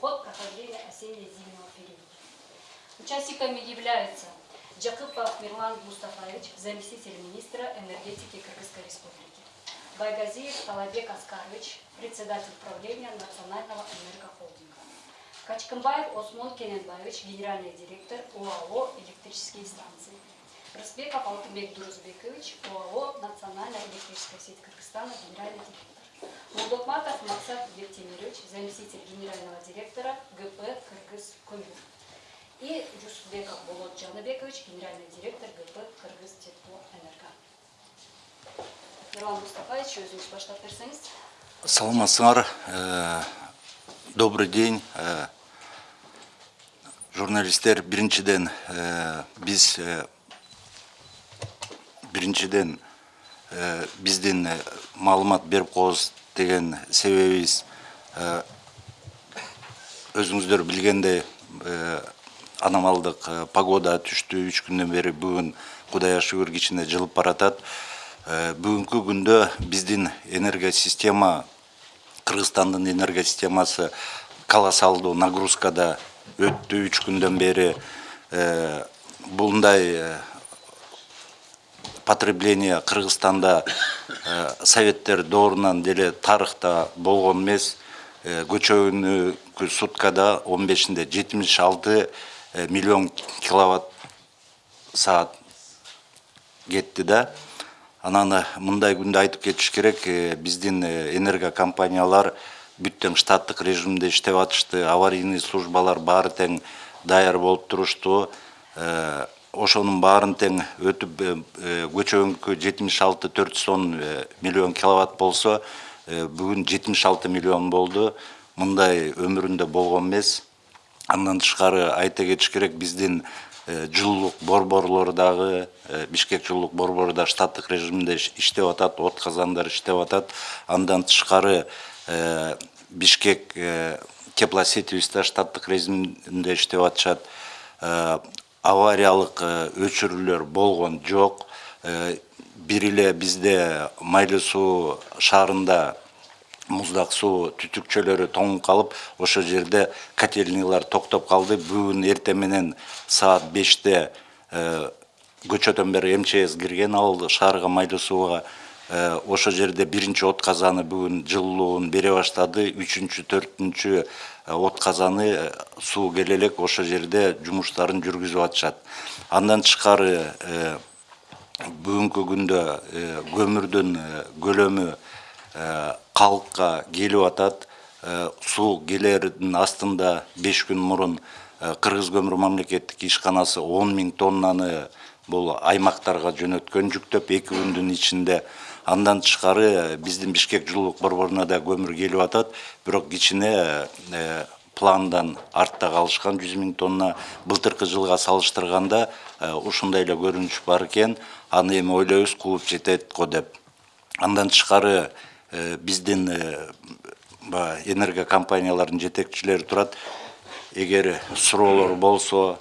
ход прохождения осенне-зимнего периода. Участниками являются Джакупов Мирлан Мустафаевич, заместитель министра энергетики Кыргызской Республики, Байгазиев Талабек Аскарович, председатель правления Национального энергохолдинга, Качканбаев Осмон Кененбаевич, генеральный директор ОАО «Электрические станции», Рысбеков Алтынбек Дурузбекович, ОАО «Национальная электрическая сеть Кыргызстана», генеральный директор. Мулдокматов Максат Бектемирович, заместитель генерального директора ГП «Кыргыз Көмір». И Юсупбеков Болот Жанабекович, генеральный директор ГП «Кыргыз Теплоэнерго». Мирлан Мустафаевич, өзіңіз баштап берсеңіз. саламатсыңар Э, добрый день Э, журналисттер биринчиден э, биздин э, маалымат берип коебуз деген себебибиз э, өзүңүздөр билгендей э, аномалдык э, погода түштү үч күндөн бери бүгүн кудайга шүгүр кичине жылып баратат. Э, бүгүнкү күндө биздин энергосистема кыргызстандын энергосистемасы колоссалдуу нагрузкада өттү. Үч күндөн бери Э, мындай э, потребление кыргызстанда э, советтер доорунан деле тарыхта болгон эмес. Э, көчөгүнү суткада он бешинде жетимиш алты миллион киловатт саат кетти да. Анан э, мындай күндө айтып кетиш керек э, биздин э, энергокомпаниялар бүт тең штаттык режимде иштеп атышты аварийный службалар баары тең даяр болуп турушту. Э, ошонун баарын тең өтүп э, э, көчөгүнкү жетимиш алты төрт жүз он миллион киловатт болсо э, бүгүн жетимиш алты миллион болду. Мындай өмүрүндө болгон эмес. Андан тышкары айта кетиш керек биздин э, жылуулук борборлору дагы э, бишкек жылуулук борбору да штаттык режимде иш- иштеп атат от казандар иштеп атат. Андан тышкары э, бишкек э, теплосетевиз да штаттык режимде иштеп атышат. Э, авариялык э, өчүрүүлөр болгон жок Э, бир эле бизде майлуу суу шаарында муздак суу түтүкчөлөрү тоңуп калып ошол жерде котельнийлар токтоп калды бүгүн эртең менен саат беште э, көчөдөн бери мчс кирген ал шаарга майлуу сууга Э, ошол жерде биринчи от казаны бүгүн жылуулугун бере баштады. Үчүнчү төртүнчү э, от казаны э, суу келе элек жерде жумуштарын жүргүзүп атышат. Андан тышкары бүгүнкү күндө көмүрдүн көлөмү калкка келип атат. Суу келердин астында беш күн мурун кыргыз көмүр мамлекеттик ишканасы он миң тоннаны бул аймактарга жөнөткөн жүктөп эки күндүн ичинде андан тышкары биздин бишкек жылуулук борборуна да көмүр келип атат. Бирок кичине э, пландан артта калышкан жүз миң тонна былтыркы жылга салыштырганда э, ушундай эле көрүнүш бар экен. Аны эми ойлойбуз кууп жетет го деп. Андан тышкары э, биздин баягы энергокомпаниялардын жетекчилери турат. Эгер суроолор болсо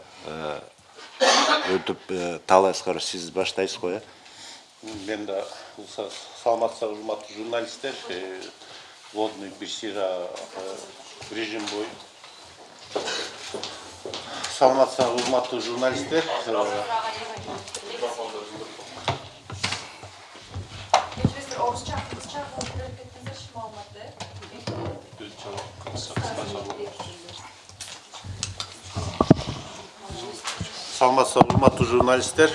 өтүп аскаров сиз баштайсыз го э? Мен да саламатсыздар урматтуу журналисттер Э, водный бешира режим бою саламатсыздар урматтуу журналисттер Э, Geçmiştir Oğuzcan, Kızcan kontrol ettiğinizde şimdi olmadı. саламатсыздар урматтуу журналисттер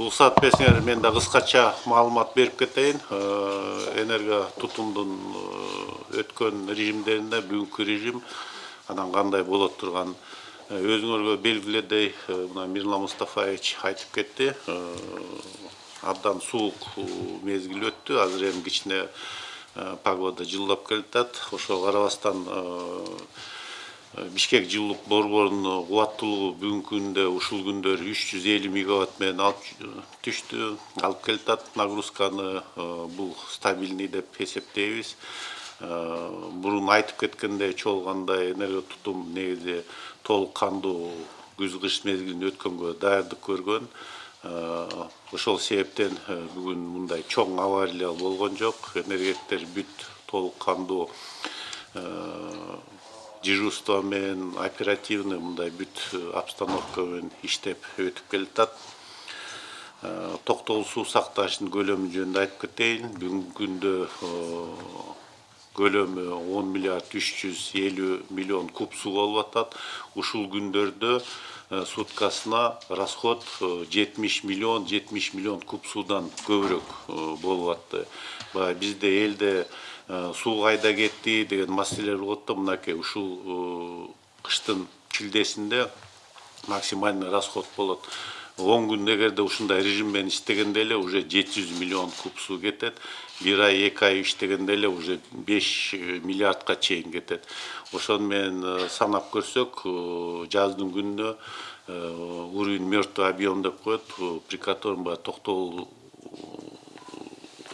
Уруксат берсеңер мен да кыскача маалымат берип кетейин. Э, энерго тутумдун э, өткөн режимдеринде бүгүнкү режим анан кандай болот турган. Э, өзүңөргө белгиледей мына мирлан мустафаевич айтып кетти. Абдан суук мезгил өттү. Азыр эми кичине погода жылдап келатат ошого карабастан бишкек жылуулук борборунун кубаттуулугу бүгүнкү күндө ушул күндөр үч жүз элүү мегаватт менен алып түштү. Алып келатат нагрузканы э, бул стабильный деп эсептейбиз. Э, мурун айтып кеткендей чогулгандай энерго тутум негизи толук кандуу күз кыш мезгилин өткөнгө даярдык көргөн. Э, ошол себептен э, бүгүн мындай чоң авария болгон жок. Энергеттер бүт толук кандуу дежурство менен оперативный мындай бүт обстановка менен иштеп өтүп келатат. Токтогул суу сакташтын көлөмү жөнүндө айтып кетейин. Бүгүнкү күндө көлөмү он миллиард үч жүз элүү миллион куб суу болуп атат. Ушул күндөрдө суткасына расход жетимиш миллион жетимиш миллион куб суудан көбүрөөк болуп атты. Баягы бизде элде суу кайда кетти деген маселелер болот да мынакей ушул кыштын шилдесинде максимальный расход болот. Он күн эгерде ушундай режим менен иштегенде эле уже жети жүз миллион куб суу кетет. Бир ай эки ай иштегенде эле уже беш миллиардка чейин кетет. Ошону менен санап көрсөк жаздын күнүнө уровень мертвый объем деп коет при котором баягы токтогул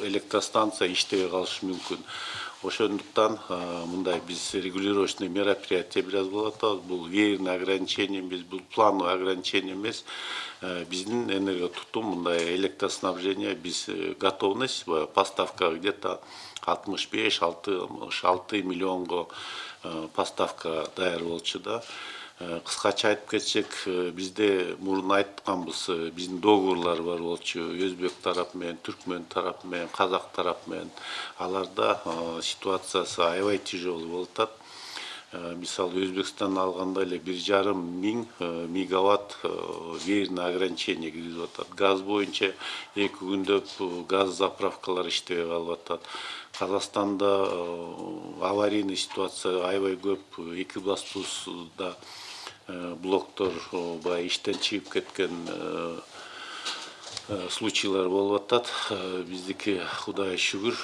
электростанция иштебей калышы мүмкүн ошондуктан мындай биз регулировочный мероприятие бир аз кылып атабыз бул веерный ограничение эмес бул плановый ограничение эмес. Биздин энергия тутум мындай электроснабжение биз готовность. Поставка где то алтымыш беш алтымыш алты миллионго поставка даяр болчу да кыскача айтып кетсек бизде мурун айтканбыз. Биздин договорлор бар болчу. Өзбек тарапы менен түркмөн тарапы менен казак тарапы менен. Аларда ситуациясы аябай тяжелый болуп атат. Мисалы өзбекстанды алганда эле бир жарым миң мегаватт веерный ограничение киргизип атат. Газ боюнча эки күндөп газ заправкалар иштебей калып атат. Казакстанда аварийный ситуация аябай көп. Экибастузда блоктор баягы иштен чыгып кеткен случайлар болуп атат. Биздики кудайга шүгүр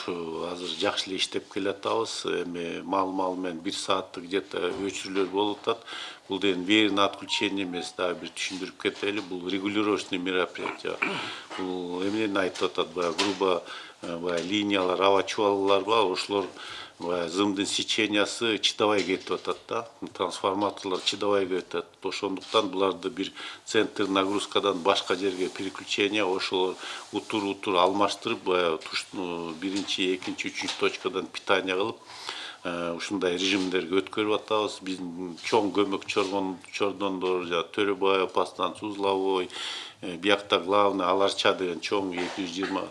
азыр жакшы эле иштеп келатабыз. Эми мал мал менен бир сааттык где то өчүрүүлөр болуп атат. Бул деген веерный отключение эмес дагы бир түшүндүрүп кетели. Бул регулировочный мероприятие. Бул эмнени айтып атат? Баягы грубо баягы линиялар аба чубалгылар бар. Ошолор зымдын сечениясы чыдабай кетип атат да трансформаторлор чыдабай кетип атат ошондуктан буларды бир центр нагрузкадан башка жерге переключение ошол утур утур алмаштырып баягы биринчи экинчи үчүнчү точкадан питание кылып ушундай режимдерге өткөрүп атабыз. Биздин чоң көмөк чордондор жана төрөбаев подстанция узловой биякта главный аларча деген чоң эки жүз жыйырма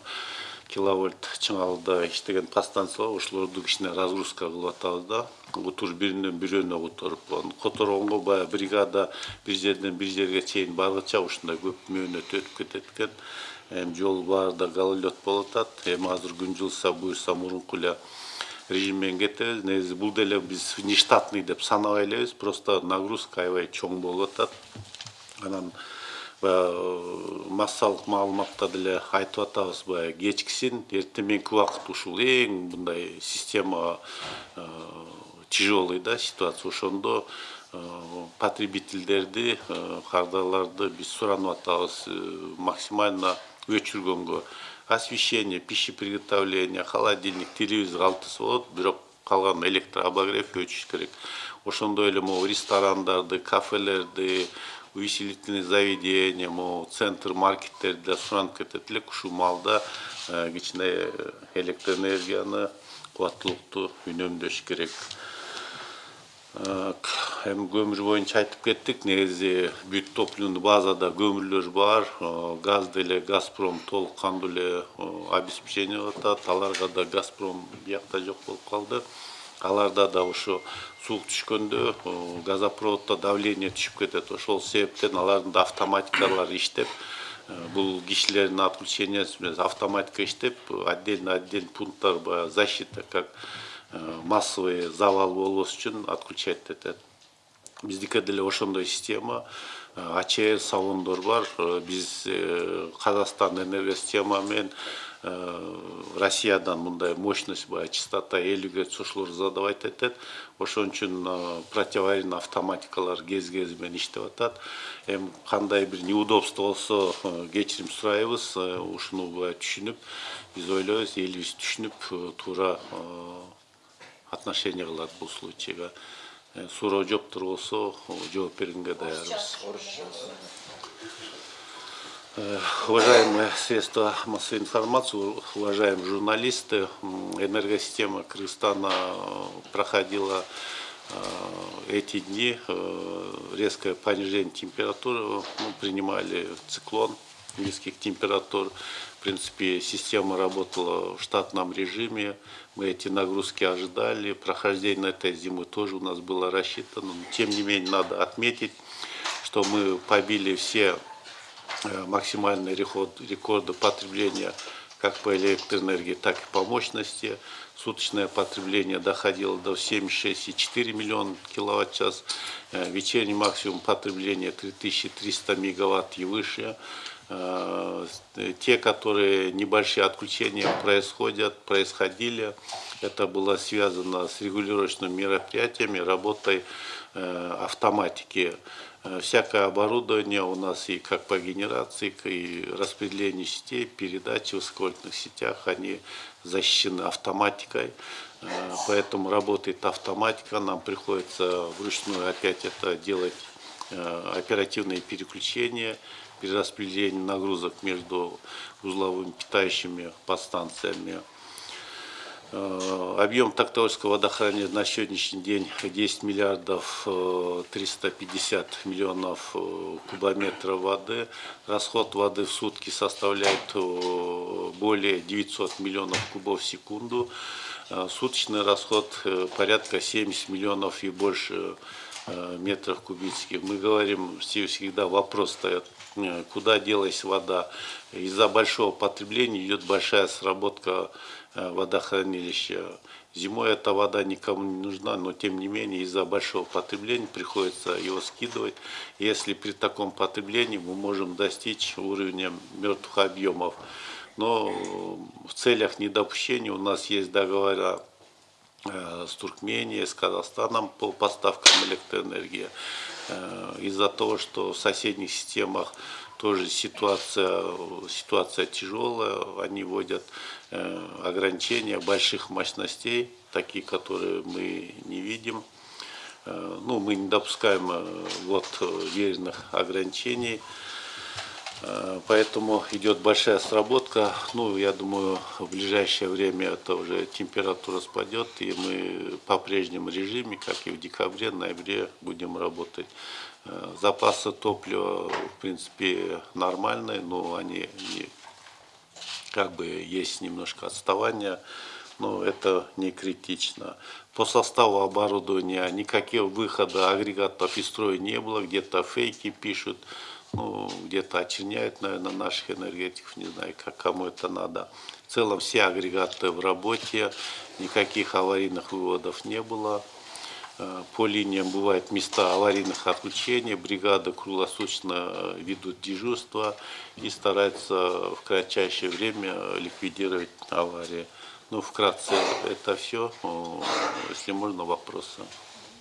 киловольт чыңалда иштеген подстанциялар ошолорду кичине разгрузка кылып атабыз да. Утур биринен бирөөнө которуп которгонго баягы бригада бир жерден бир жерге чейин баргыча ушундай көп мөөнөт өтүп кетет экен. Эми жол баарында гололед болуп атат. Эми азыр күн жылыса буюрса мурунку эле режим менен кетебиз. Негизи бул деле биз внештатный деп санабай элебиз просто нагрузка аябай чоң болуп атат. Анан баягы массалык маалыматта деле айтып атабыз баягы кечкисин эртең убакыт ушул эң мындай система тяжелый да ситуация. Ошондо потребительдерди кардарларды биз суранып атабыз максимально өчүргөнгө. Освещение пищи приготовления холодильник телевизор алтысы болот бирок калган электрообогрев өчүш керек. Ошондой эле могу ресторандарды кафелерди увеселительный заведения могу центр элек ушул маалда кичине электроэнергияны кубаттуулукту үнөмдөш керек эми көмүр боюнча айтып кеттик негизи бүт топливный базада көмүрлөр бар газ деле газпром толук кандуу обеспечение кылып атат аларга да газпром биякта жок болуп калды аларда да ошо суук түшкөндө газопроводдо давление түшүп кетет. Ошол себептен алардын да автоматикалары иштеп бул кишилердин отключениясы менен автоматика иштеп отдельно отдельный пункттар баягы защита как массовый завал болбош үчүн отключать этет. Биздики деле ошондой система ачр салондор бар биз казакстан энергосистема менен россиядан мындай мощность баягы частота элүү герц ошолор задавать этет ошон үчүн противоаварийный автоматикалар кез кези менен иштеп атат эми кандай бир неудобство болсо кечирим сурайбыз ушуну баягы түшүнүп биз ойлойбуз элибиз түшүнүп туура отношение кылат бул случайга суроо жоктор болсо жооп бергенге даярбыз Э, Уважаемые средства массовой информации, уважаемые журналисты, энергосистема Кыргызстана э, проходила э, эти дни э, резкое понижение температуры. Мы принимали циклон низких температур. В принципе, система работала в штатном режиме. Мы эти нагрузки ожидали. Прохождение этой зимы тоже у нас было рассчитано. Но, тем не менее, надо отметить, что мы побили все э, максимальные рекорд- рекорды потребления как по электроэнергии, так и по мощности. Суточное потребление доходило до 76,4 миллиона киловатт-час. Э, Вечерний максимум потребления 3300 мегаватт и выше. Э, Те, которые небольшие отключения происходят, происходили, это было связано с регулировочными мероприятиями, работой автоматики. Э, Всякое оборудование у нас и как по генерации, и распределению сетей, передачи в высоковольтных сетях, они защищены автоматикой. Э, Поэтому работает автоматика, нам приходится вручную опять это делать э, оперативные переключения, перераспределение нагрузок между узловыми питающими подстанциями. Э, Объем Токтовского водохранилища на сегодняшний день 10 миллиардов э, 350 миллионов э, кубометров воды. Расход воды в сутки составляет э, более 900 миллионов кубов в секунду. Э, Суточный расход э, порядка 70 миллионов и больше э, метров кубических. Мы говорим все- всегда вопрос стоит, э, куда делась вода. Из-за большого потребления идет большая сработка э, водохранилища. Зимой эта вода никому не нужна, но тем не менее из-за большого потребления приходится его скидывать. Если при таком потреблении мы можем достичь уровня мертвых объемов. Но э, в целях недопущения у нас есть договора э, с Туркменией, с Казахстаном по поставкам электроэнергии. Э, Из-за того, что в соседних системах тоже ситуация, ситуация тяжелая, они вводят э, ограничения больших мощностей, такие, которые мы не видим. Э, Ну, мы не допускаем э, вот веренных ограничений. Поэтому идет большая сработка. Ну, я думаю, в ближайшее время это уже температура спадет, и мы по прежнему режиме, как и в декабре, ноябре, будем работать. Запасы топлива, в принципе, нормальные, но они не- как бы есть немножко отставания, но это не критично. По составу оборудования никаких выхода агрегатов из строя не было, где-то фейки пишут, ну, где-то очерняют, наверное, наших энергетиков, не знаю, как кому это надо. В целом все агрегаты в работе, никаких аварийных выводов не было. Э, По линиям бывают места аварийных отключений, бригады круглосуточно э, ведут дежурство и стараются в кратчайшее время ликвидировать аварии. Ну, вкратце это все. Если можно, вопросы.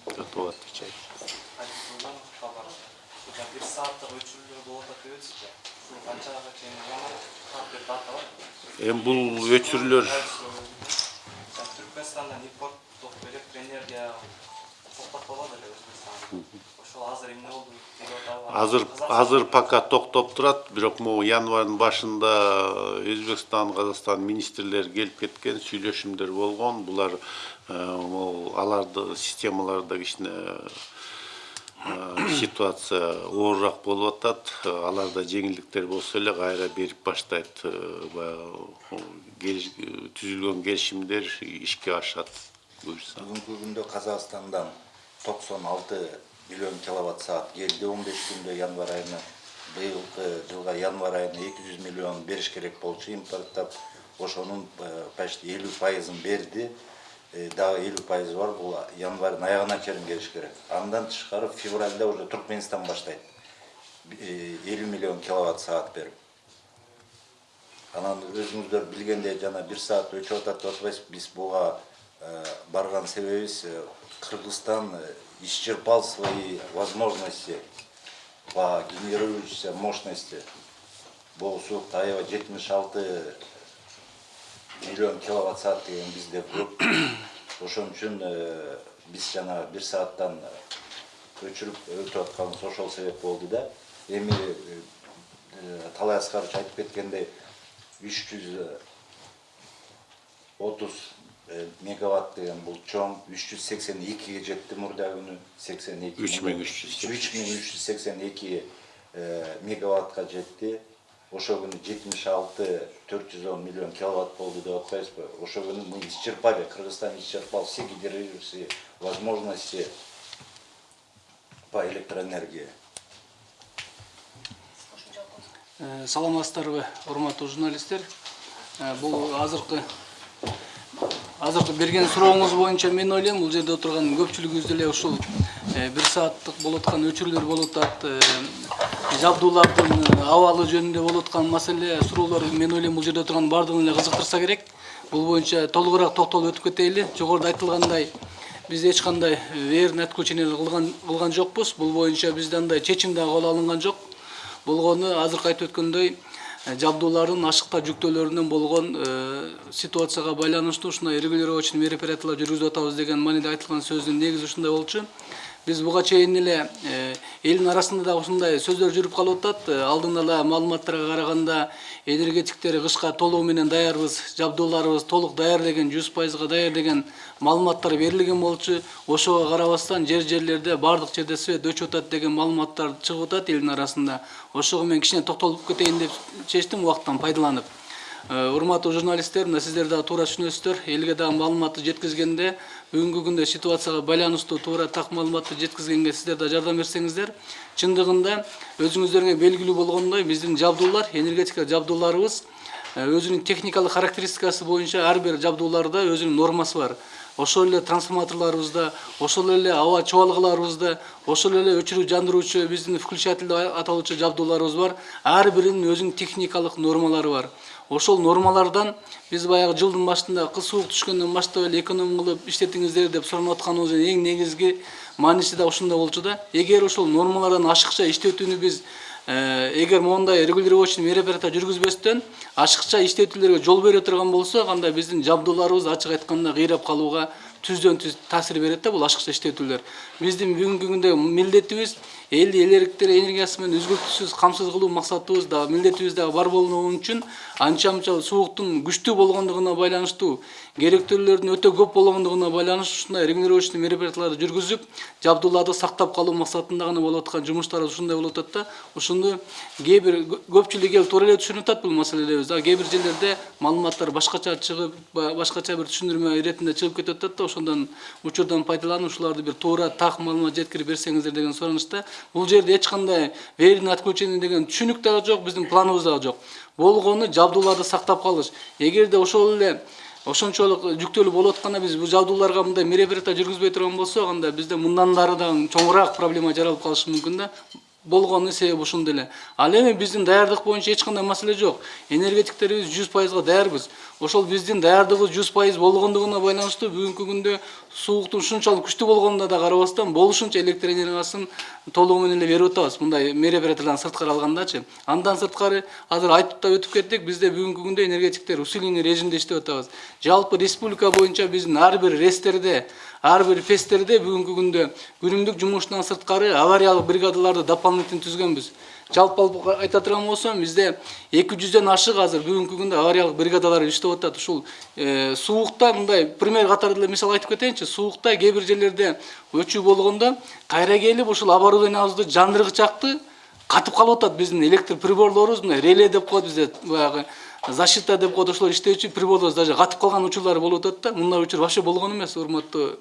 Готов отвечать. Сааттык өчүрүүлөр Ошол азыр эмне? Азыр пока токтоп турат, бирок могу январдын башында Өзбекстан, Казакстан министрлери келип кеткен, сүйлөшүмдөр болгон. Булар э, могу аларды системаларда кичине э, ситуация оорураак болуп атат. Аларда жеңилдиктер болсо эле кайра берип баштайт. э, баягы түзүлгөн келишимдер ишке ашат. Буюрса. Бүгүнкү күндө Казакстандан 96 миллион киловатт саат келди 15 күндө январь айына. Быйылкы жылга январь айына 200 миллион бериш керек болчу импорттап. Ошонун э, почти 50 пайызын берди. Э, Дагы 50 пайызы бар, бул январьдын аягына чейин келиш керек. Андан тышкары февральда уже Туркменистан баштайт. Э, 50 миллион киловатт саат берип. анан өзүңүздөр билгендей жана бир саат өчүп атат деп атпайсыз биз буга э, барган себебибиз э, Кыргызстан э, исчерпал свои возможности по генерирующейся мощности. Бұл суық таяу 76 миллион киловатт сағат деген бізде көп. Ошон үшін э, біз жаңа бір сааттан э, өшіріп өлтіріп жатқанымыз ошол себеп болды да. Эми талай асқарыч айтып кеткендей 330 мегаваттдеген бұл чоң 382-ге жетті мұрда күні 82 3382 күнү жетті алты күні 76 410 миллион киловатт болду деп атпайбызбы ошол ошо күні мы исчерпали кыргызстан исчерпал все гидроверсии возможности по электроэнергии. Э, Саламатсыздарбы урматтуу журналисттер э, бул азыркы азыркы берген сурооңуз боюнча мен ойлойм бул жерде отурган көпчүлүгүбүз деле ушул э, бир сааттык болуп аткан өчүрүүлөр болуп атат э, жабдуулардын абалы жөнүндө болуп аткан маселе суроолор мен ойлойм бул жерде отурган баардыгын эле кызыктырса керек. Бул боюнча толугураак токтолуп өтүп кетейли жогоруда айтылгандай биз эч кандай верный отключение кылган кылган жокпуз. Бул боюнча бизде андай чечим дагы кабыл алынган жок. Болгону азыркы айтып өткөндөй э, жабдуулардын ашыкта жүктөөлөрүнөн болгон э, ситуацияга байланыштуу ушундай регулировочный мероприятиялар жүргүзүп атабыз деген мааниде айтылган сөздүн негизи ушундай болчу. Биз буга чейин эле э, элдин арасында да ушундай сөздөр жүрүп калып атат Э, алдын ала маалыматтарга караганда энергетиктер кышка толугу менен даярбыз жабдууларыбыз толук даяр деген жүз пайызга даяр деген маалыматтар берилген болчу ошого карабастан жер жерлерде баардык жерде свет өчүп атат деген маалыматтар чыгып атат элдин арасында. Ошого мен кичине токтолуп кетейин деп чечтим убакыттан пайдаланып. Урматтуу журналисттер мына сиздер дагы туура түшүнөсүздөр. Элге дагы маалыматты жеткизгенде бүгүнкү күндө ситуацияга байланыштуу туура так маалыматты жеткизгенге сиздер да жардам берсеңиздер чындыгында өзүңүздөргө белгилүү болгондой биздин жабдуулар энергетика жабдууларыбыз э, өзүнүн техникалык характеристикасы боюнча ар бир жабдууларда өзүнүн нормасы бар. Ошол эле трансформаторлорубузда ошол эле аба чубалгыларыбызда ошол эле өчүрүү жандыруучу биздин включатель деп аталуучу жабдууларыбыз бар. Ар биринин өзүнүн техникалык нормалары бар. Ошол нормалардан биз баягы жылдын башында кыз суук түшкөндөн баштап эле эконом кылып иштетиңиздер деп суранып атканыбыздын эң негизги мааниси да ушунда болчу да. Эгер ошол нормалардан ашыкча иштетүүнү биз э, эгер мындай регулировочный мероприятия жүргүзбөстөн ашыкча иштетүүлөргө жол бере турган болсок анда биздин жабдууларыбыз ачык айтканда кыйрап калууга түздөн түз таасир берет да бул ашыкча иштетүүлөр. Биздин бүгүнкү күндө милдетибиз элди электр энергиясы менен үзгүлтүсүз камсыз кылуу максатыбыз да милдетибиз дагы бар болгон үчүн анча мынча сууктун күчтүү болгондугуна байланыштуу керектүүлөрдүн өтө көп болгондугуна байланыштуу ушундай регулировочный мероприятияларды жүргүзүп жабдууларды сактап калуу максатында гана болуп аткан жумуштарыбыз ушундай болуп атат да. Ушуну кээ бир көпчүлүк эл туура эле түшүнүп атат бул маселелерибизди а кээ бир жерлерде маалыматтар башкача чыгып ба- башкача бир түшүндүрмө иретинде чыгып кетип атат да. Ошондон учурдан пайдаланып ушуларды бир туура так маалымат жеткирип берсеңиздер деген суранычта бул жерде эч кандай отключение деген түшүнүк дагы жок биздин дагы жок болгону жабдууларды сактап калыш эгерде ошол эле ошончолук жүктөлүү болуп атканда биз бул жабдууларга мындай мероприятия жүргүзбөй турган болсок анда бизде мындан дагы чоңураак проблема жаралып калышы мүмкүн да. Болгону себеби ушунда эле ал эми биздин даярдык боюнча эч кандай маселе жок энергетиктерибиз жүз пайызга даярбыз ошол биздин даярдыгыбыз жүз пайыз болгондугуна байланыштуу бүгүнкү күндө сууктун ушунчалык күчтүү болгонуна да карабастан болушунча электр энергиясын толугу менен эле берип атабыз мындай мероприятиядан сырткары алгандачы андан сырткары азыр айтып да өтүп кеттик бизде бүгүнкү күндө энергетиктер усиленный режимде иштеп атабыз жалпы республика боюнча биздин ар бир рестерде ар бир фестерде бүгүнкү күндө күнүмдүк жумуштан сырткары авариялык бригадаларды дополнительно түзгөнбүз. Жалпы алып айта турган болсом бизде эки жүздөн ашык азыр бүгүнкү күндө авариялык бригадалар иштеп атат. Ушул э, суукта мындай пример катары эле мисал айтып кетейинчи суукта кээ бир жерлерде өчүү болгондо кайра келип ушул оборудованиябызды жандыргычакты катып калып атат биздин электр приборлорубуз мына реле деп коет бизде баягы защита деп коет ошолор иштөөчү приборлорубуз даже катып калган учурлар болуп атат да. Мындай учур вообще болгон эмес урматтуу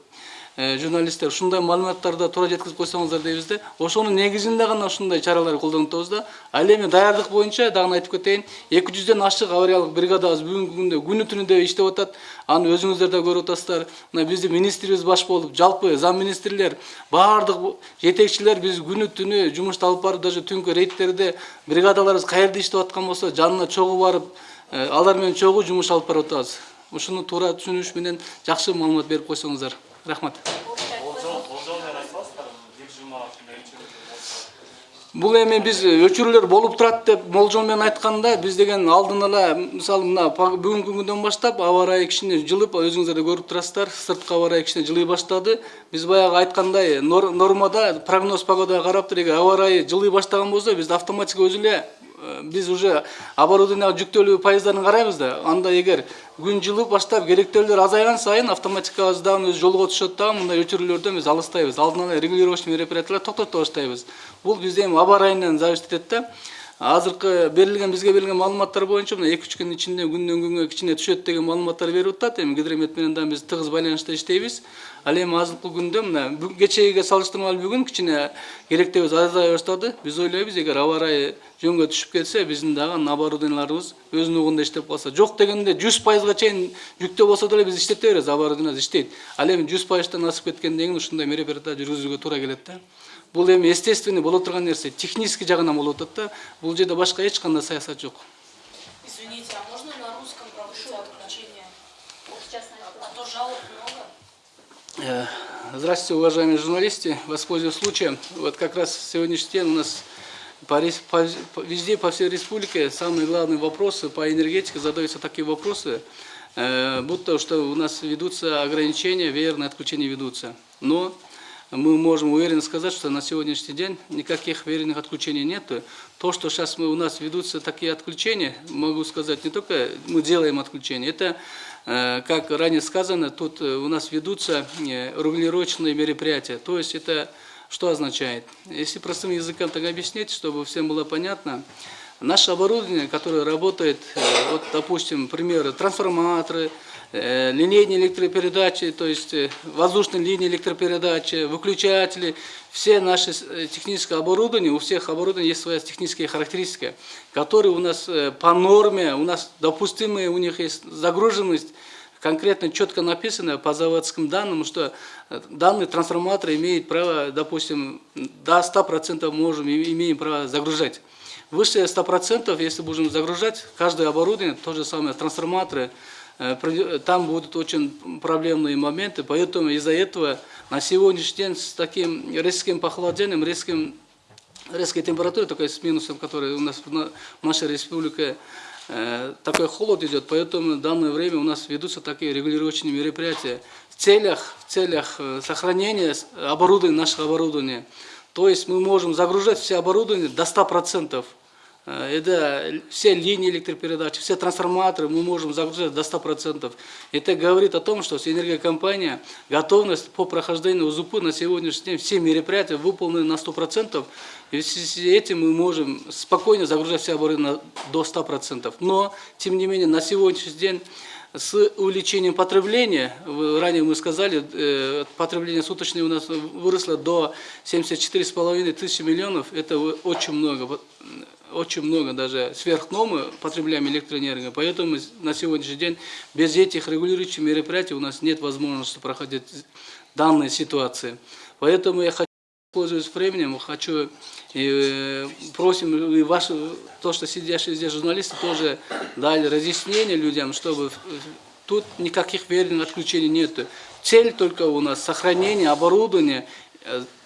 журналисттер ушундай маалыматтарды туура жеткизип койсоңуздар дейбиз да ошонун негизинде гана ушундай чаралар колдонуп атабыз да ал эми даярдык боюнча дагы айтып кетейин эки жүздөн ашык авариялык бригадабыз бүгүнкү күндө күнү түнү иштеп атат аны өзүңүздөр да көрүп атасыздар мына биздин министрибиз баш болуп жалпы зам министрлер баардык жетекчилер биз күнү түнү жумушту алып барып даже түнкү рейдтерде бригадаларыбыз каерде иштеп аткан болсо жанына чогуу барып алар менен чогуу жумуш алып барып атабыз ушуну туура түшүнүш менен жакшы маалымат берип койсоңуздар рахмат. Бул эми биз өчүрүүлөр болуп турат деп болжол менен айтканда биз деген алдын ала мисалы мына бүгүнкү күндөн баштап аба ырайы кичине жылып өзүңүздөр да көрүп турасыздар сырткы аба ырайы кичине жылый баштады биз баягы айткандай нор- нормада прогноз погодага карап эгер аба ырайы жылый баштаган болсо биз автоматика өзү эле э, биз уже оборудование жүктөлүү пайыздарын карайбыз да. Анда эгер күн жылы баштап керектөөлөр азайган сайын автоматикабыз дагы өзү жолго түшөт дагы мындай өчүрүүлөрдөн биз алыстайбыз алдын ала регулировочный мероприятиялар токтото баштайбыз бул бизде эми аба ырайынан зависит этет да. Азыркы берилген бизге берилген маалыматтар боюнча мына эки үч күн ичинде күндөн күнгө кичине түшөт деген маалыматтар берип атат эми гидромет менен дагы биз тыгыз байланышта иштейбиз ал эми азыркы күндө мына салыштырмалуу бүгүн кичине керектебиз азая баштады биз ойлойбуз эгер аба ырайы жөнгө түшүп кетсе биздин дагы оборудованияларыбыз өзүнүн угунда иштеп калса жок дегенде жүз пайызга чейин жүктөө болсо деле биз иштете беребиз оборудованиябыз иштейт ал эми жүз пайыздан асып кеткенден кийин ушундай мероприятия жүргүзүүгө туура келет да. Бул эми естественный боло турган нерсе технический жагынан болуп атат да. Бул жерде башка эч кандай саясат жок Извините, а можно на русском проводить отключение? А то жалоб много. Э, Здравствуйте, уважаемые журналисты. Воспользуюсь случаем. Вот как раз сегодняшний день у нас по, по- везде, по всей республике, самые главные вопросы по энергетике задаются такие вопросы, э, будто что у нас ведутся ограничения, веерные отключения ведутся. Но мы можем уверенно сказать, что на сегодняшний день никаких веерных отключений нет. То, что сейчас мы, у нас ведутся такие отключения, могу сказать, не только мы делаем отключения, это Как ранее сказано, тут э, у нас ведутся э, регулировочные мероприятия. То есть это что означает? Если простым языком так объяснить, чтобы всем было понятно, наше оборудование, которое работает, э, вот, допустим, примеры, трансформаторы, э, линейные электропередачи, то есть э, воздушные линии электропередачи, выключатели, все наши э, техническое оборудование, у всех оборудований есть своя техническая характеристика, которые у нас э, по норме, у нас допустимые, у них есть загруженность, конкретно четко написано по заводским данным, что э, данный трансформатор имеет право, допустим, до 100% можем, имеем право загружать. Выше 100%, если будем загружать, каждое оборудование, то же самое, трансформаторы, э, там будут очень проблемные моменты, поэтому из-за этого на сегодняшний день с таким резким похолодением, резким резкой температуры, такой с минусом, который у нас в на- в нашей республике э, такой холод идет, поэтому в данное время у нас ведутся такие регулировочные мероприятия в целях, в целях э, сохранения оборудования, нашего оборудования. То есть мы можем загружать все оборудование до 100%. Э, Это все линии электропередачи, все трансформаторы мы можем загружать до 100%. Это говорит о том, что энергокомпания готовность по прохождению УЗУП на сегодняшний день все мероприятия выполнены на 100%. И с этим мы можем спокойно загружать все оборудование до 100%. Но, тем не менее, на сегодняшний день с увеличением потребления, ранее мы сказали, э, потребление суточное у нас выросло до 74,5 тысячи миллионов, это очень много, очень много, даже сверх нормы потребляем электроэнергию, поэтому на сегодняшний день без этих регулирующих мероприятий у нас нет возможности проходить данные ситуации. Поэтому я хочу Пользуясь временем, хочу и э, просим и ваши, то, что сидящие здесь журналисты, тоже дали разъяснение людям, чтобы тут никаких верных отключений нет. Цель только у нас сохранение оборудования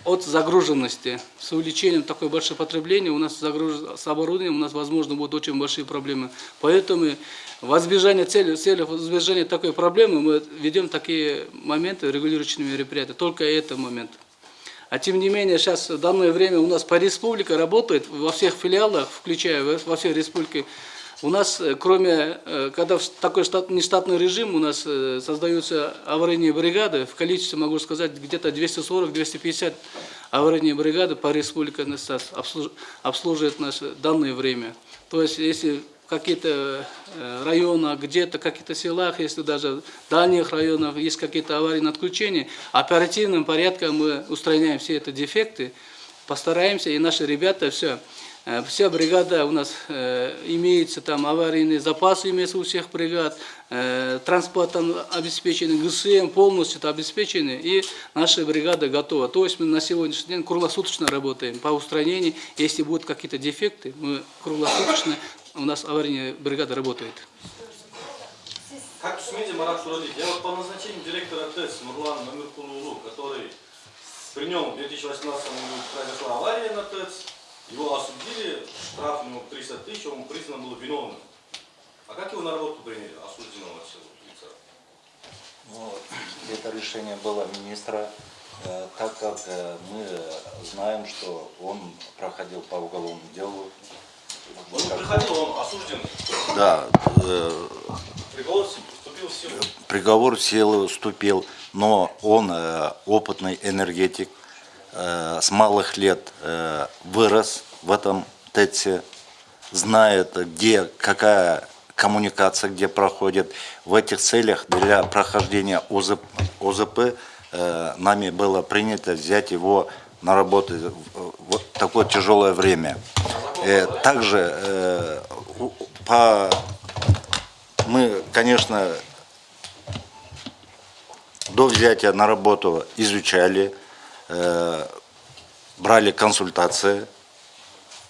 от загруженности. С увеличением такой большого потребления у нас загруж- с оборудованием у нас, возможно, будут очень большие проблемы. Поэтому в избежание цели, цели в избежание такой проблемы мы ведем такие моменты, регулирующие мероприятия. Только это момент. А тем не менее, сейчас в данное время у нас по республике работает, во всех филиалах, включая во- во всей республике, у нас, э, кроме, э, когда такой штат, нештатный режим, у нас э, создаются аварийные бригады, в количестве, могу сказать, где-то 240-250 аварийные бригады по республике обслуж- обслуживает наше данное время. То есть, если какие-то районы, где-то каких-то селах, если даже дальних районах есть какие-то аварийные отключения, оперативным порядком мы устраняем все эти дефекты, постараемся, и наши ребята все, вся бригада у нас э, имеется, там аварийные запасы имеются у всех бригад, э, транспортом обеспечены, ГСМ полностью это обеспечены, и наша бригада готова. То есть мы на сегодняшний день круглосуточно работаем по устранению, если будут какие-то дефекты, мы круглосуточно, у нас аварийная бригада работает. Как СМИ Марат Шуралиев, я вот по назначению директора ТЭС Нурлана Намиркулулу, который при нем в 2018 году произошла авария на ТЭЦ, его осудили, штраф ему 300 тысяч, он признан был виновным. А как его на работу приняли, осужденного всего лица? Ну, это решение было министра, э, так как э, мы знаем, что он проходил по уголовному делу, Он не приходил, он осужден. Да, э, Приговор вступил в силу. приговор в силу вступил, но он опытный энергетик, с малых лет э, вырос в этом ТЭЦе, знает, где какая коммуникация, где проходит. В этих целях для прохождения ОЗП, ОЗП э, нами было принято взять его на работу в такое тяжелое время. Э, Также э, по мы, конечно, до взятия на работу изучали, э, брали консультации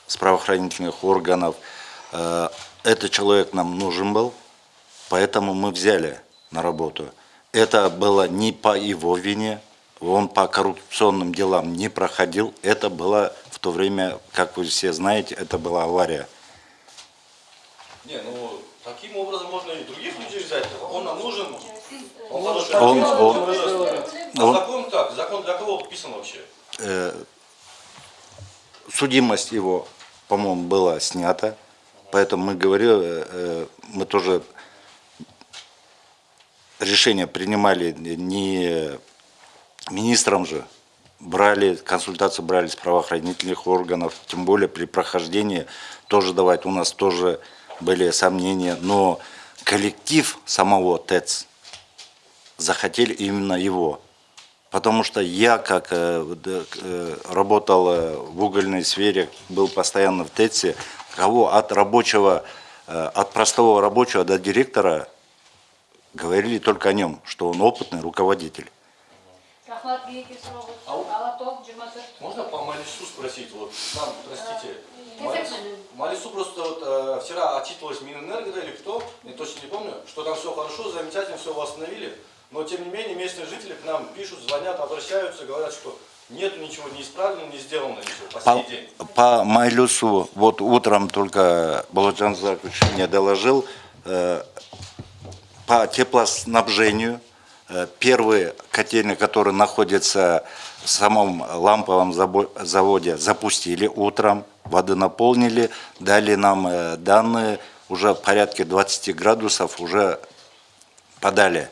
с правоохранительных органов. Э, этот человек нам нужен был, поэтому мы взяли на работу. Это было не по его вине, он по коррупционным делам не проходил. Это было в то время, как вы все знаете, это была авария. Не, ну таким образом можно и других людей взять. Он нам нужен. Он хороший. Он- он- вырос. А он- закон как? Закон для кого подписан вообще? э, судимость его, по-моему, была снята, поэтому мы говорили, э, мы тоже решение принимали не министром же, брали, консультацию брали с правоохранительных органов, тем более при прохождении тоже давать, у нас тоже были сомнения, но коллектив самого ТЭЦ захотели именно его. Потому что я, как э, э, работал э, в угольной сфере, был постоянно в ТЭЦе, кого от рабочего, э, от простого рабочего до директора говорили только о нем, что он опытный руководитель. Можно по Малису спросить? Вот нам, простите, Малису, Малису просто вот э, вчера отчитывалась Минэнерго да, или кто, я точно не помню, что там все хорошо, замечательно, все восстановили, но тем не менее местные жители к нам пишут, звонят, обращаются, говорят, что нету ничего не исправлено, не сделано ничего по По, день. по Майлюсу, вот утром только Баладжан Закович мне доложил, э, по теплоснабжению, э, первый котельный, который находится в самом ламповом заводе, запустили утром, воды наполнили, дали нам э, данные, уже в порядке 20 градусов уже подали.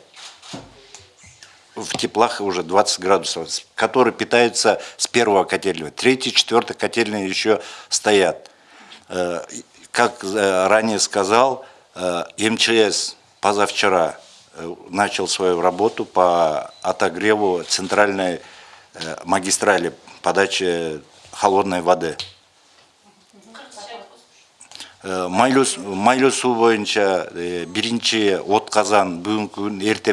В теплах уже 20 градусов, которые питаются с первого котельного. Третий, четвертый котельные еще стоят. Э, Как э, ранее сказал, э, МЧС позавчера начал свою работу по отогреву центральной магистрали подачи холодной воды. Майлюс, Майлюсу э, биринчи отказан бүгүнкү күн эрте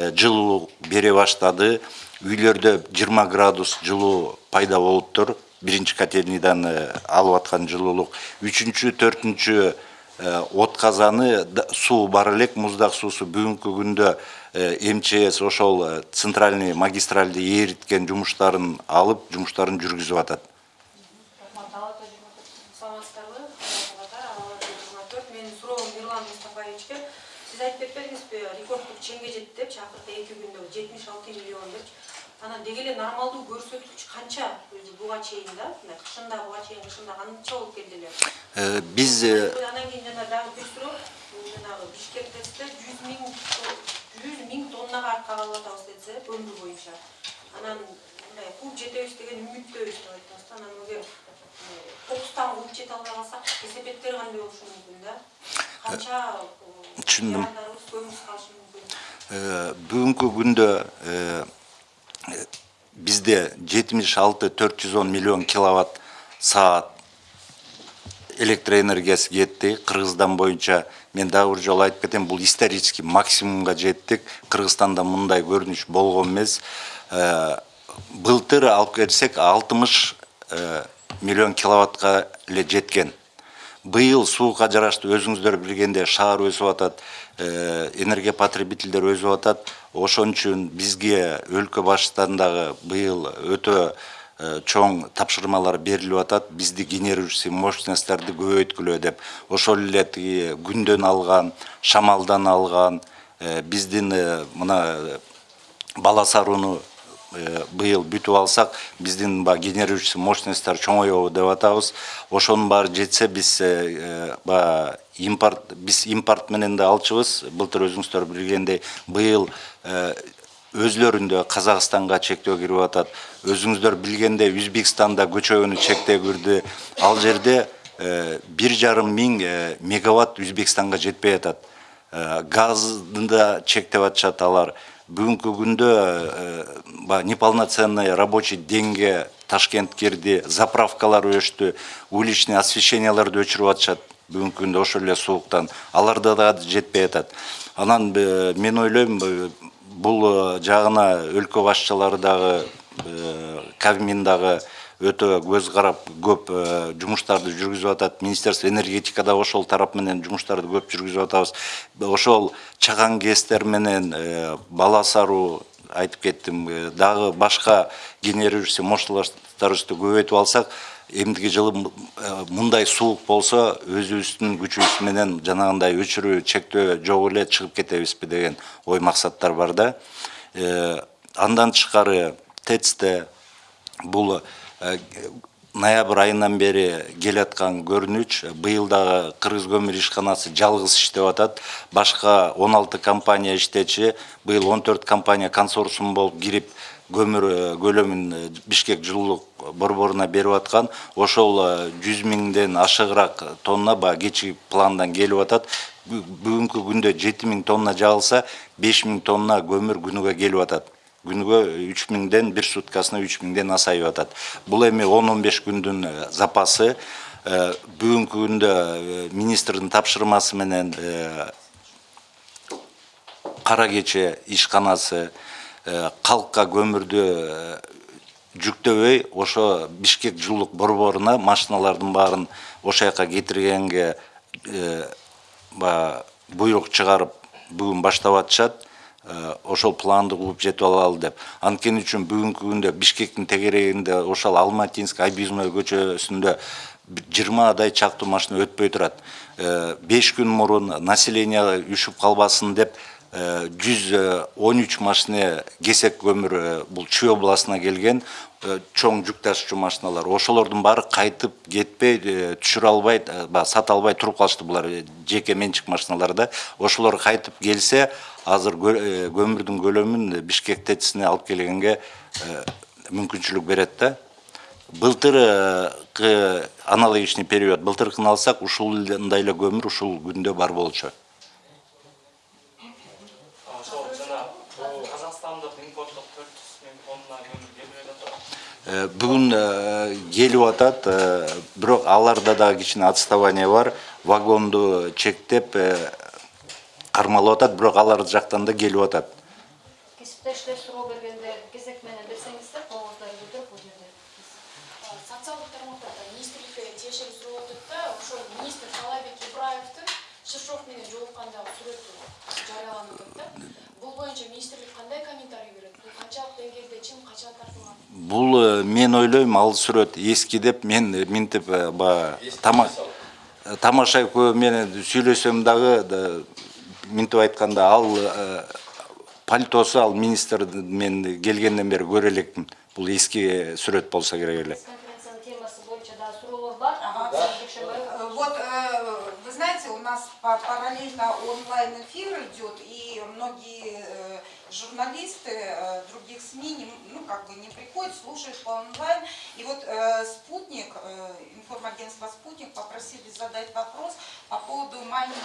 э, жылуу бере баштады. Үйлөрдө 20 градус жылуу пайда болуптур. Биринчи котельныйдан э, алып аткан жылуулук. Үчүнчү, төртүнчү э, отказаны да- суу бар элек, муздак суусу бүгүнкү күндө МЧС ошол центральный магистральды ээриткен жумуштарын алып, жумуштарын жүргүзүп атат. рахмат алаток жыйырма төрт саламатсыздарбы кызматтар алар жыйырма төрт менин суроом мирлан мустафаевичке сиз айтып кетпедиңизби рекорддук чеңге жетти депчи акыркы эки күндө жетимиш алты миллион депчи эле нормалдуу көрсөткүч канча өзү буга чейин да? Мына кышында буга чейин кышында канча болуп келди эле? Э, Биз э, анан кийин жана дагы бир суроо. Жанагы бишкек ТЭЦте жүз миң жүз миң тоннага арткан алып атабыз десе көмүр боюнча. Анан мындай кууп жетебиз деген үмүттөбүз деп айттыңыз да. Анан эгер кокустан кууп жете албай калсак кесепеттер кандай болушу мүмкүн да? Канча Түшүндүм. жарандарыбыз көмүрсүз калышы мүмкүн? Э, бүгүнкү күндө э, э, бизде 76 410 миллион киловатт саат электроэнергиясы кетти кыргызстан боюнча мен дагы бир жолу айтып кетем бул исторический максимумга жеттик кыргызстанда мындай көрүнүш болгон эмес былтыр алып келсек 60 э, миллион киловаттка эле жеткен быйыл сууга жараштуу өзүңүздөр билгендей шаар өсүп атат энергия потребительдер өсүп атат ошон үчүн бизге өлкө башчылыктан дагы быйыл өтө э, чоң тапшырмалар берилип атат. Бизди генерирующий мощностьтарды көбөйткүлө деп ошол эле тиги күндөн алган шамалдан алган э, биздин э, мына бала сарууну быйыл бүтүп алсак биздин баягы генерирующий мощностьтар чоңоёбу деп атабыз. Ошонун баары жетсе биз баягы импорт биз импорт менен да алчубыз былтыр өзүңүздөр билгендей быйыл э, өзлөрүндө казакстанга чектөө кирип атат өзүңүздөр билгендей өзбекстанда көчөгөнү чектөө кирди ал жерде бир жарым миң мегаватт өзбекстанга жетпей атат газды да чектеп атышат алар бүгүнкү күндө баягы неполноценный рабочий деньге ташкент кирди заправкалар өчтү уличный освещенияларды өчүрүп атышат Бүгүнкү күндө ошол эле сууктан аларда да жетпей атат анан мен ойлойм бул жагына өлкө башчылары дагы кабмин дагы өтө көз карап көп жумуштарды жүргүзүп атат министерство энергетикада ошол тарап менен жумуштарды көп жүргүзүп атабыз. Ошол чаган гэстер менен бала саруу айтып кеттим дагы башка генерирующий мощностьтарыбызды көбөйтүп алсак эмдиги жылы мындай суук болсо өзүбүздүн күчүбүз менен жанагындай өчүрүү чектөө жок эле чыгып кетебизби деген ой максаттар бар да. Андан тышкары тэцте бул ноябрь айынан бери келаткан көрүнүч быйыл дагы кыргыз көмүр ишканасы жалгыз иштеп атат башка он алты компания иштечү быйыл он төрт компания консорциум болуп кирип көмүр көлөмүн бишкек жылуулук борборуна берип аткан ошол жүз миңден ашыгыраак тонна баягы кечки пландан келип атат. Бүгүнкү күндө жети миң тонна жабылса беш миң тонна көмүр күнүгө келип атат. Күнүгө үч миңден бир суткасына үч миңден асайып атат. Бул эми он он беш күндүн запасы. Бүгүнкү күндө министрдин тапшырмасы менен кара кече ишканасы калкка көмүрдү жүктөбөй ошо бишкек жылуулук борборуна машиналардын баарын ошол жака кетиргенге баягы буйрук чыгарып бүгүн баштап атышат ошол планды кууп жетип алалы деп. Анткени үчүн бүгүнкү күндө бишкектин тегерегинде ошол алматинск объездной көчөсүндө жыйырмадай чактуу машина өтпөй турат. Беш күн мурун население үшүп калбасын деп жүз он үч машина кесек көмүр бул чүй областына келген чоң жүк ташуучу машиналар. Ошолордун баары кайтып кетпей түшүрө албай баягы сата албай туруп калышты булар жеке менчик машиналар да. Ошолор кайтып келсе азыр көмүрдүн көлөмүн бишкек тэцине алып келгенге мүмкүнчүлүк берет да. Былтыркы аналогичный период. Былтыркын алсак ушундай эле көмүр ушул күндө бар болчу. Бүгүн келип атат бирок аларда дагы кичине отставание бар. Вагонду чектеп кармалып атат бирок алар жактан да келип атат. Кесиптештер тартылган бул мен ойлойм ал сүрөт эски деп мен минтип баягы тамаша экөө менен сүйлөсөм дагы минтип айтканда ал пальтосу ал министр мен келгенден бери көрө элекмин бул эски сүрөт болсо керек эле Вот, вы знаете, у нас параллельно онлайн эфир идет, и многие журналисты других СМИ, ну, как бы не приходят, слушают по онлайн. И вот Спутник, информагентство Спутник попросили задать вопрос по поводу майнинг.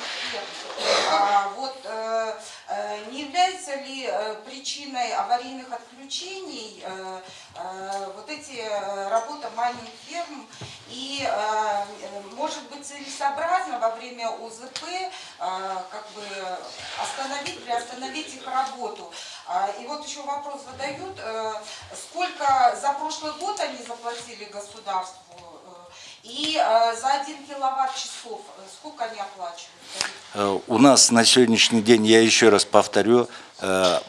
А, вот, не является ли причиной аварийных отключений вот эти работа майнинг ферм и может быть целесообразно во время ОЗП как бы остановить, приостановить их работу. И вот еще вопрос задают, сколько за прошлый год они заплатили государству и за один киловатт часов сколько они оплачивают? У нас на сегодняшний день, я еще раз повторю,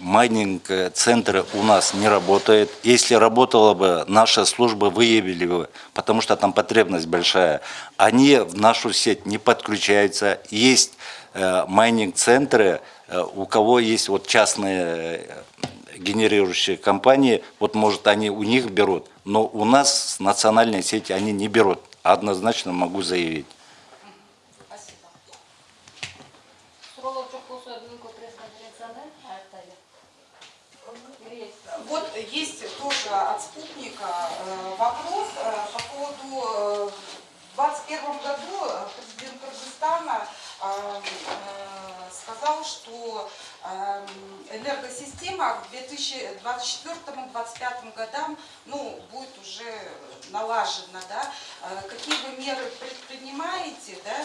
майнинг-центры у нас не работает. Если работала бы, наша служба выявили бы, потому что там потребность большая. Они в нашу сеть не подключаются. Есть майнинг-центры, у кого есть вот частные генерирующие компании, вот может они у них берут, но у нас с национальной сети они не берут. Однозначно могу заявить. Спасибо. Суроолор жок болсо бүгүнкү пресс-конференцияны аяктайлы. Или есть? Вот есть тоже от спутника э, вопрос э, по поводу э, в 2021 году э, президент Кыргызстана э, э, сказал, что э, энергосистема к 2024-2025 годам ну, будет уже налажена. Да? Э, Какие вы меры предпринимаете да,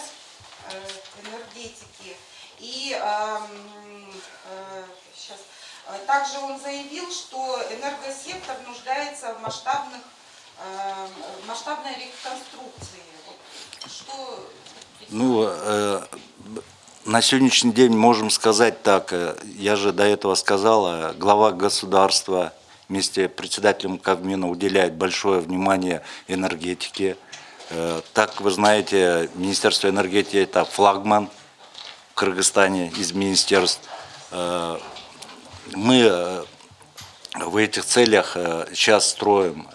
э, энергетики? И эм, э, сейчас, Также он заявил, что энергосектор нуждается в масштабных, э, в масштабной реконструкции. Что Ну, на сегодняшний день можем сказать так, э, я же до этого сказал, э, глава государства вместе с председателем Кабмина уделяет большое внимание энергетике. Э, Так вы знаете, Министерство энергетики это флагман в Кыргызстане из министерств. Э, Мы в этих целях сейчас строим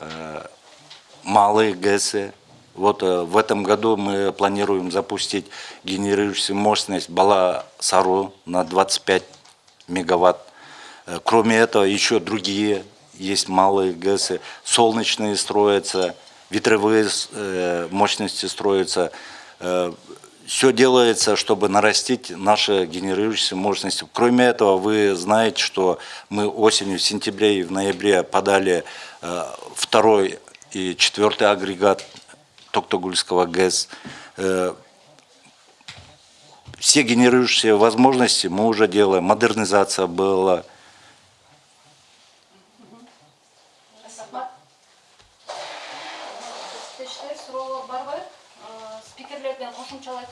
малые ГЭСы. Вот э, в этом году мы планируем запустить генерирующую мощность Бала-Сару на 25 мегаватт. Э, Кроме этого, еще другие есть малые ГЭСы. Солнечные строятся, ветровые э, мощности строятся. Все делается, чтобы нарастить наши генерирующие мощности. Кроме этого, вы знаете, что мы осенью, в сентябре и в ноябре подали второй и четвертый агрегат Токтогульского ГЭС. Э, Все генерирующие возможности мы уже делаем. Модернизация была. Рахмат. Тештер суроолор барбы? Э, Спикерлерден кошумчалай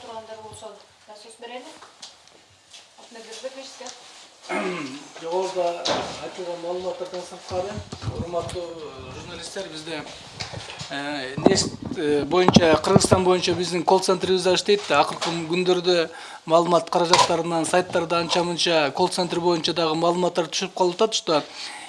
нест боюнча кыргызстан боюнча биздин колл центрибиз да иштейт акыркы күндөрдө маалымат каражаттарынан сайттарда анча мынча колл центр боюнча дагы маалыматтар түшүп калып атат что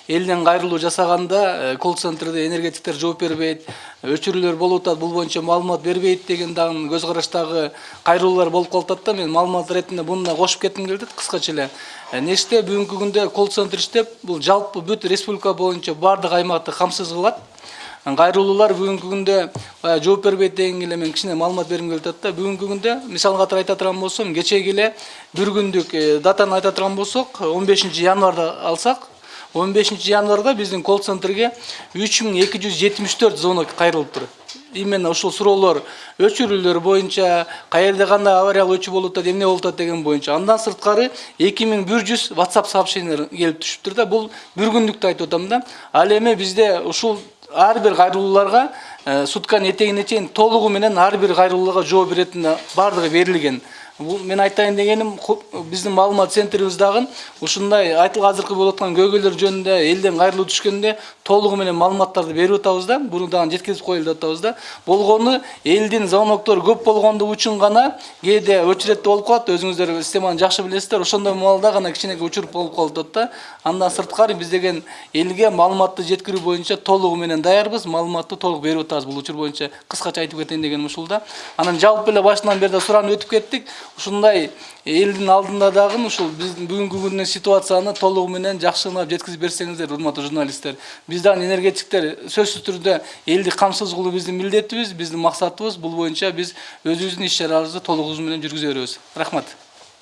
элден кайрылуу жасаганда колл центрде энергетиктер жооп бербейт өчүрүүлөр болуп атат бул боюнча маалымат бербейт деген дагы көз караштагы кайрылуулар болуп калып атат да. Мен маалымат иретинде буну да кошуп кетким атат кыскача эле неште? Бүгүнкү күндө колл центр иштеп бул жалпы бүт республика боюнча баардык аймакты камсыз кылат кайрылуулар бүгүнкү күндө баягы жооп бербейт дегенге эле мен кичине маалымат бергим келип атат да бүгүнкү күндө мисал катары айта турган болсом кечеги эле бир күндүк датаны айта турган болсок он бешинчи январда алсак он бешинчи январда биздин колл центрге үч миң эки жүз жетимиш төрт звонок кайрылыптыр именно ушул суроолор өчүрүүлөр боюнча каерде кандай авариялык өчүү болуп атат эмне болуп атат деген боюнча андан сырткары эки миң бир жүз whatsapp сообщениялар келип түшүптүр да бул бир күндүктү айтып атам да. Ал эми бизде ушул ар бир кайрылууларга сутканын этегине чейин толугу менен ар бир кайрылууга жооп беретин баардыгы берилген бул мен айтайын дегеним биздин маалымат центрибиз дагы ушундай айтыл азыркы болуп аткан көйгөйлөр жөнүндө элден кайрылуу түшкөндө толугу менен маалыматтарды берип атабыз да буну дагы жеткизип коелу деп атабыз да. Болгону элдин звоноктору көп болгондугу үчүн гана кээде очередте болуп калат өзүңүздөр системаны жакшы билесиздер ошондой маалда гана кичинекей учуруп болуп калып атат да андан сырткары биз деген элге маалыматты жеткирүү боюнча толугу менен даярбыз. Маалыматты толук берип атабыз бул учур боюнча кыскача айтып кетейин дегеним ушул да анан жалпы эле башынан бери да суранып өтүп кеттик ушундай элдин алдында дагы ушул биздин бүгүнкү күндүн ситуацияны толугу менен жакшылап жеткизип берсеңиздер урматтуу журналисттер. Биз дагы энергетиктер сөзсүз түрдө элди камсыз кылуу биздин милдетибиз биздин максатыбыз. Бул боюнча биз өзүбүздүн иш чарабызды толугу менен жүргүзө беребиз. Рахмат.